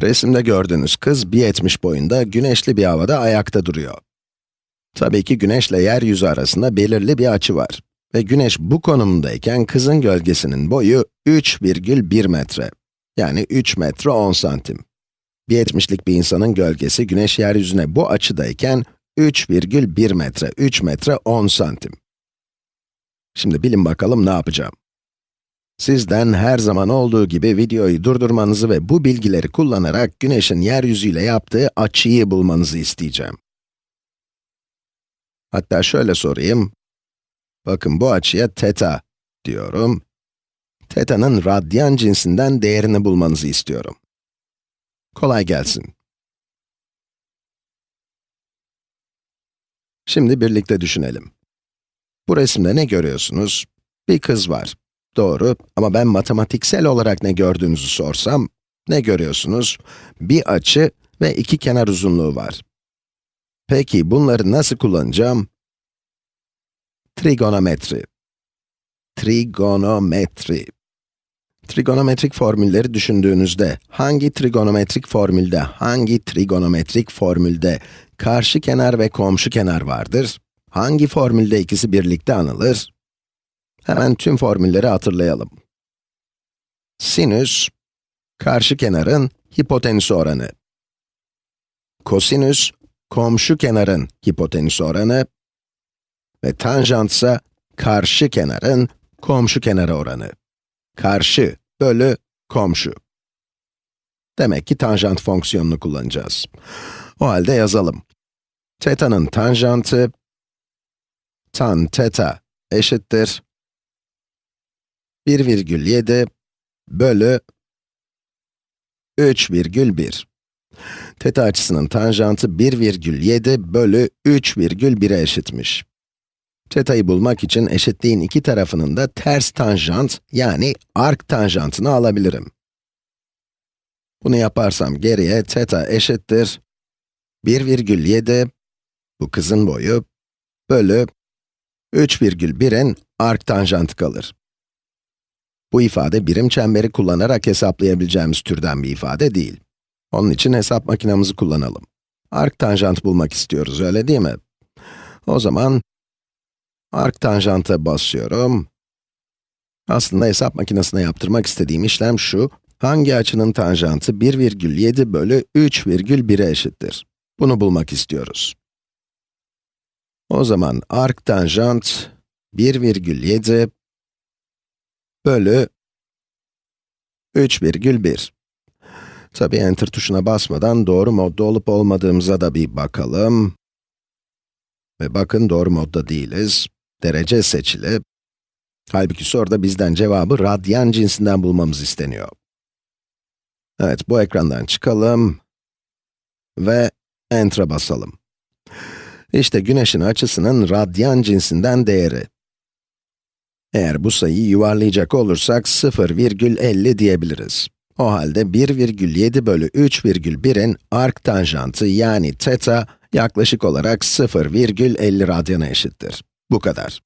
Resimde gördüğünüz kız 1.70 boyunda güneşli bir havada ayakta duruyor. Tabii ki güneşle yeryüzü arasında belirli bir açı var. Ve güneş bu konumdayken kızın gölgesinin boyu 3,1 metre. Yani 3 metre 10 santim. 1.70'lik bir insanın gölgesi güneş yeryüzüne bu açıdayken 3,1 metre, 3 metre 10 santim. Şimdi bilin bakalım ne yapacağım. Sizden her zaman olduğu gibi videoyu durdurmanızı ve bu bilgileri kullanarak güneşin yeryüzüyle yaptığı açıyı bulmanızı isteyeceğim. Hatta şöyle sorayım. Bakın bu açıya teta diyorum. Teta'nın radyan cinsinden değerini bulmanızı istiyorum. Kolay gelsin. Şimdi birlikte düşünelim. Bu resimde ne görüyorsunuz? Bir kız var. Doğru ama ben matematiksel olarak ne gördüğünüzü sorsam, ne görüyorsunuz? Bir açı ve iki kenar uzunluğu var. Peki bunları nasıl kullanacağım? Trigonometri. Trigonometri. Trigonometrik formülleri düşündüğünüzde, hangi trigonometrik formülde, hangi trigonometrik formülde karşı kenar ve komşu kenar vardır? Hangi formülde ikisi birlikte anılır? Hemen tüm formülleri hatırlayalım. Sinüs, karşı kenarın hipotenüs oranı. Kosinüs, komşu kenarın hipotenüs oranı. Ve tanjant ise karşı kenarın komşu kenarı oranı. Karşı bölü komşu. Demek ki tanjant fonksiyonunu kullanacağız. O halde yazalım. Teta'nın tanjantı, tan teta eşittir 1,7 bölü 3,1. Teta açısının tanjantı 1,7 bölü 3,1'e eşitmiş. Teta'yı bulmak için eşitliğin iki tarafının da ters tanjant, yani ark tanjantını alabilirim. Bunu yaparsam geriye teta eşittir 1,7, bu kızın boyu, bölü 3,1'in ark tanjantı kalır. Bu ifade birim çemberi kullanarak hesaplayabileceğimiz türden bir ifade değil. Onun için hesap makinamızı kullanalım. Ark tanjant bulmak istiyoruz, öyle değil mi? O zaman, ark tanjanta basıyorum. Aslında hesap makinesine yaptırmak istediğim işlem şu, hangi açının tanjantı 1,7 bölü 3,1'e eşittir? Bunu bulmak istiyoruz. O zaman ark tanjant 1,7 bölü 3,1. Tabi enter tuşuna basmadan doğru modda olup olmadığımıza da bir bakalım. Ve bakın doğru modda değiliz. Derece seçili. Halbuki soruda bizden cevabı radyan cinsinden bulmamız isteniyor. Evet, bu ekrandan çıkalım ve enter'a basalım. İşte güneşin açısının radyan cinsinden değeri. Eğer bu sayıyı yuvarlayacak olursak 0,50 diyebiliriz. O halde 1,7 bölü 3,1'in ark tanjantı yani teta yaklaşık olarak 0,50 radyana eşittir. Bu kadar.